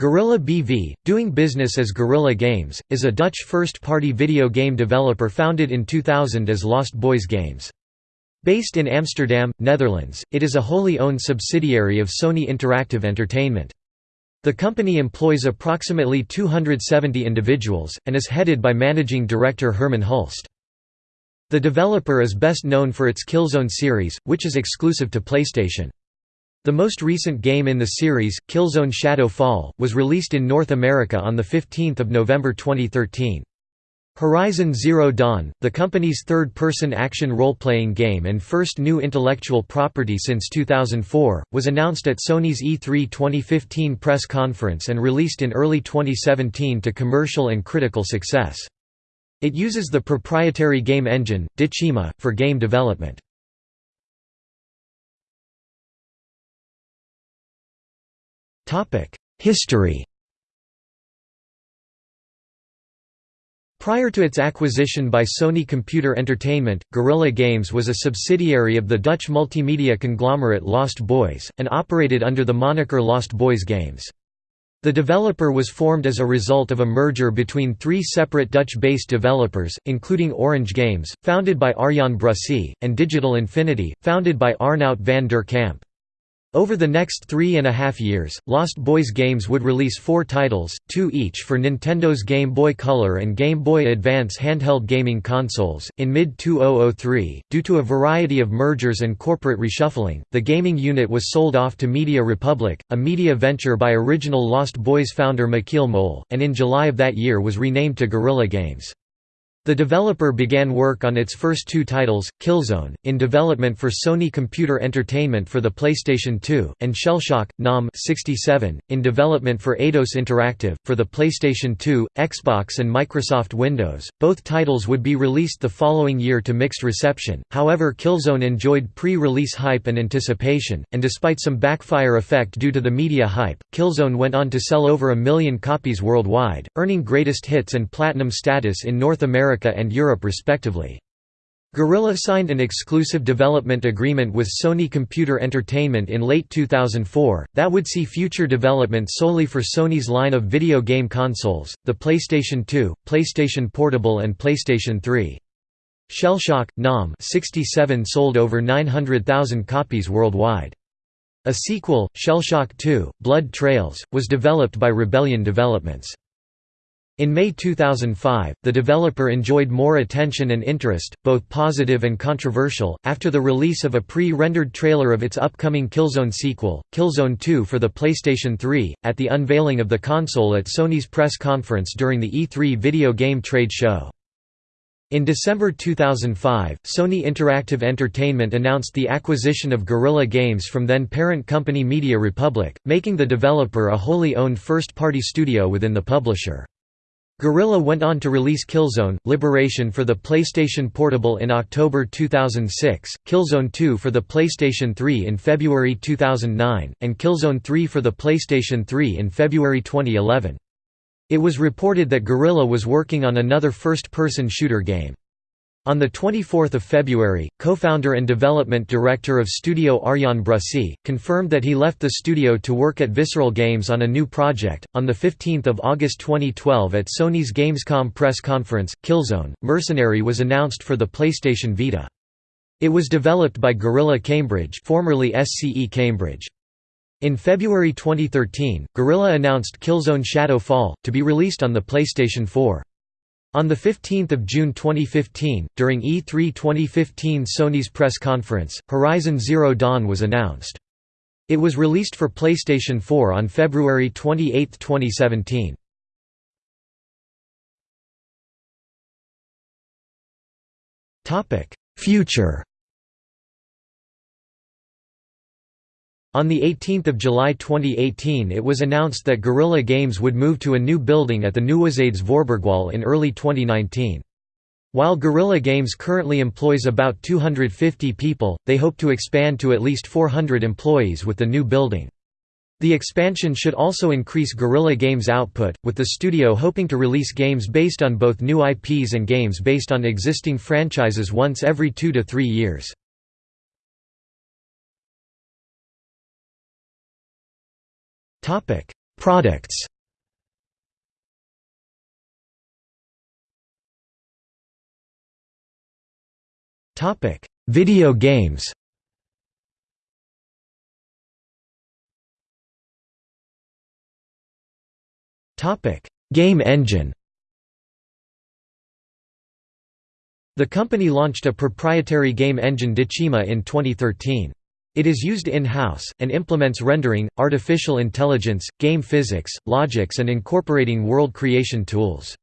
Guerrilla BV, doing business as Guerrilla Games, is a Dutch first-party video game developer founded in 2000 as Lost Boys Games. Based in Amsterdam, Netherlands, it is a wholly owned subsidiary of Sony Interactive Entertainment. The company employs approximately 270 individuals, and is headed by managing director Herman Hulst. The developer is best known for its Killzone series, which is exclusive to PlayStation. The most recent game in the series, Killzone Shadow Fall, was released in North America on 15 November 2013. Horizon Zero Dawn, the company's third-person action role-playing game and first new intellectual property since 2004, was announced at Sony's E3 2015 press conference and released in early 2017 to commercial and critical success. It uses the proprietary game engine, Decima, for game development. History Prior to its acquisition by Sony Computer Entertainment, Guerrilla Games was a subsidiary of the Dutch multimedia conglomerate Lost Boys, and operated under the moniker Lost Boys Games. The developer was formed as a result of a merger between three separate Dutch-based developers, including Orange Games, founded by Arjan Brussee, and Digital Infinity, founded by Arnout van der Kamp. Over the next three and a half years, Lost Boys Games would release four titles, two each for Nintendo's Game Boy Color and Game Boy Advance handheld gaming consoles. In mid 2003, due to a variety of mergers and corporate reshuffling, the gaming unit was sold off to Media Republic, a media venture by original Lost Boys founder Michiel Mol, and in July of that year was renamed to Guerrilla Games. The developer began work on its first two titles, Killzone, in development for Sony Computer Entertainment for the PlayStation 2, and Shellshock, NAM 67, in development for Eidos Interactive, for the PlayStation 2, Xbox and Microsoft Windows. Both titles would be released the following year to mixed reception, however Killzone enjoyed pre-release hype and anticipation, and despite some backfire effect due to the media hype, Killzone went on to sell over a million copies worldwide, earning greatest hits and platinum status in North America America and Europe respectively. Guerrilla signed an exclusive development agreement with Sony Computer Entertainment in late 2004, that would see future development solely for Sony's line of video game consoles, the PlayStation 2, PlayStation Portable and PlayStation 3. Shellshock, NAM 67 sold over 900,000 copies worldwide. A sequel, Shellshock 2, Blood Trails, was developed by Rebellion Developments. In May 2005, the developer enjoyed more attention and interest, both positive and controversial, after the release of a pre-rendered trailer of its upcoming Killzone sequel, Killzone 2 for the PlayStation 3, at the unveiling of the console at Sony's press conference during the E3 video game trade show. In December 2005, Sony Interactive Entertainment announced the acquisition of Guerrilla Games from then parent company Media Republic, making the developer a wholly owned first-party studio within the publisher. Guerrilla went on to release Killzone, Liberation for the PlayStation Portable in October 2006, Killzone 2 for the PlayStation 3 in February 2009, and Killzone 3 for the PlayStation 3 in February 2011. It was reported that Guerrilla was working on another first-person shooter game. On 24 February, co-founder and development director of studio Arjan Brussee, confirmed that he left the studio to work at Visceral Games on a new project. On 15 August 2012 at Sony's Gamescom press conference, Killzone, Mercenary was announced for the PlayStation Vita. It was developed by Guerrilla Cambridge formerly SCE Cambridge. In February 2013, Guerrilla announced Killzone Shadow Fall, to be released on the PlayStation 4. On 15 June 2015, during E3 2015 Sony's press conference, Horizon Zero Dawn was announced. It was released for PlayStation 4 on February 28, 2017. Future On 18 July 2018 it was announced that Guerrilla Games would move to a new building at the Nieuwezijds Voorburgwal in early 2019. While Guerrilla Games currently employs about 250 people, they hope to expand to at least 400 employees with the new building. The expansion should also increase Guerrilla Games' output, with the studio hoping to release games based on both new IPs and games based on existing franchises once every two to three years. Products. Topic: Video games. Topic: Game engine. The company launched a proprietary game engine Decima in 2013. It is used in-house, and implements rendering, artificial intelligence, game physics, logics and incorporating world creation tools.